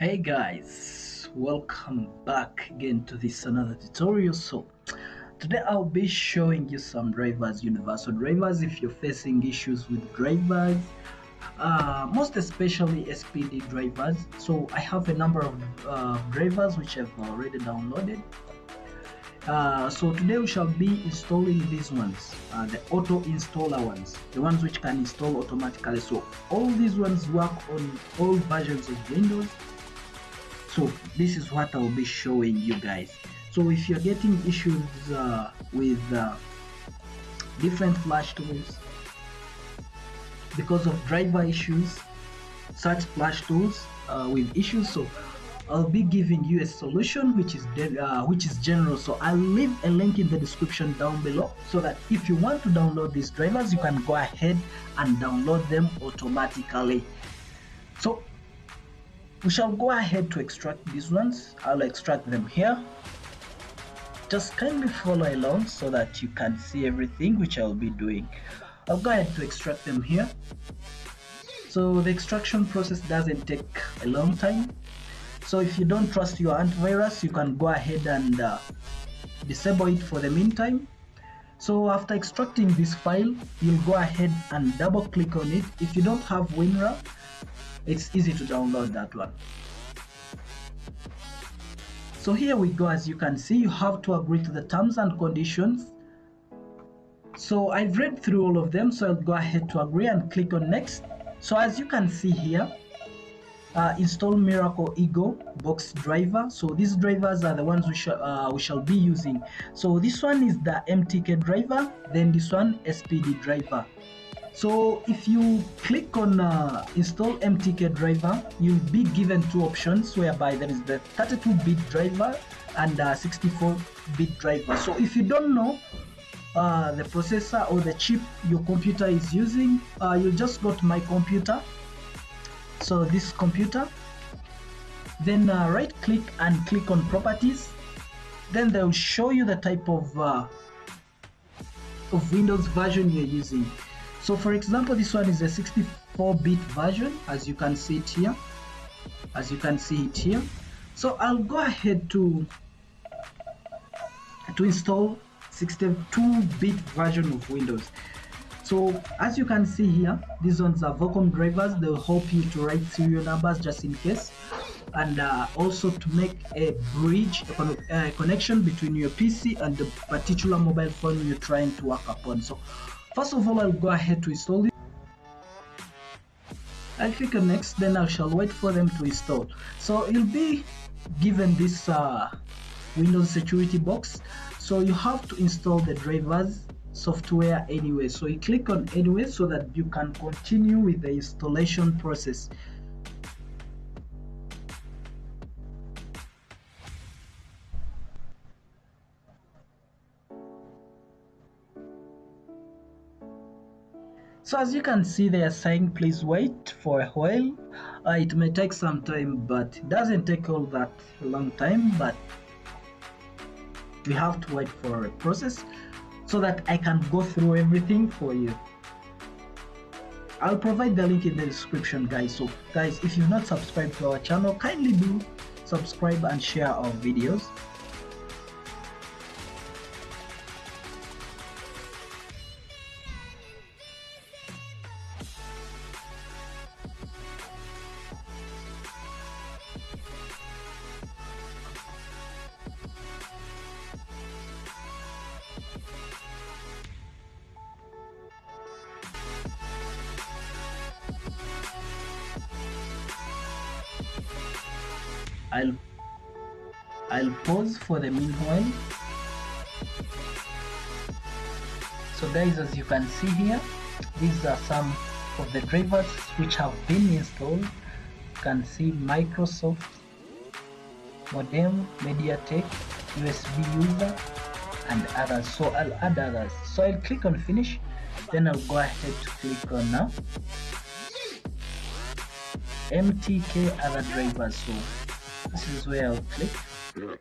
hey guys welcome back again to this another tutorial. So today i'll be showing you some drivers universal drivers if you're facing issues with drivers uh, most especially spd drivers. So i have a number of uh, drivers which i've already downloaded. Uh, so today we shall be installing these ones uh, the auto installer ones the ones which can install automatically. So all these ones work on all versions of windows so this is what I'll be showing you guys. So if you're getting issues uh, with uh, different flash tools because of driver issues such flash tools uh, with issues so I'll be giving you a solution which is uh, which is general. So I'll leave a link in the description down below so that if you want to download these drivers you can go ahead and download them automatically. So we shall go ahead to extract these ones. I'll extract them here. Just kindly follow along so that you can see everything which I'll be doing. I'll go ahead to extract them here. So the extraction process doesn't take a long time. So if you don't trust your antivirus you can go ahead and uh, disable it for the meantime. So after extracting this file you'll go ahead and double click on it. If you don't have WinRAR it's easy to download that one. So here we go as you can see you have to agree to the terms and conditions. So I've read through all of them so I'll go ahead to agree and click on next. So as you can see here uh, install Miracle Ego box driver. So these drivers are the ones we, shall uh, we shall be using. So this one is the MTK driver then this one SPD driver so if you click on uh, install mtk driver you'll be given two options whereby there is the 32-bit driver and 64-bit driver. So if you don't know uh, the processor or the chip your computer is using uh, you just go to my computer. So this computer. Then uh, right click and click on properties. Then they'll show you the type of uh, of Windows version you're using so for example this one is a 64-bit version as you can see it here. As you can see it here. So I'll go ahead to to install 62-bit version of Windows. So as you can see here these ones are VCOM drivers. They'll help you to write serial numbers just in case. And uh, also to make a bridge a, con a connection between your PC and the particular mobile phone you're trying to work upon. So First of all, I'll go ahead to install it. I'll click on next, then I shall wait for them to install. So you'll be given this uh, Windows security box. So you have to install the drivers software anyway. So you click on anyway so that you can continue with the installation process. So as you can see they are saying please wait for a while. Uh, it may take some time but it doesn't take all that long time but we have to wait for a process so that I can go through everything for you. I'll provide the link in the description guys. So guys if you've not subscribed to our channel kindly do subscribe and share our videos I'll I'll pause for the meanwhile. So guys as you can see here these are some of the drivers which have been installed. You can see Microsoft modem MediaTek USB user and others. So I'll add others. So I'll click on finish then I'll go ahead to click on now. MTK other drivers. So this is where I'll click